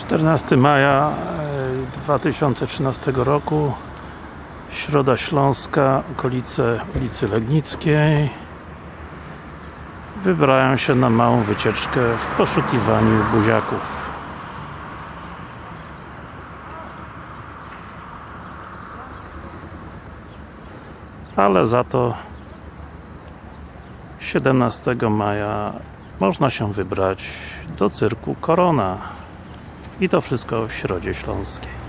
14 maja e, 2013 roku Środa Śląska, okolice ulicy Legnickiej. Wybrałem się na małą wycieczkę w poszukiwaniu buziaków. Ale za to 17 maja można się wybrać do cyrku Korona i to wszystko w Środzie Śląskiej